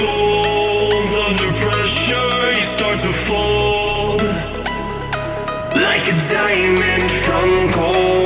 gold Under pressure you start to fold Like a diamond from gold.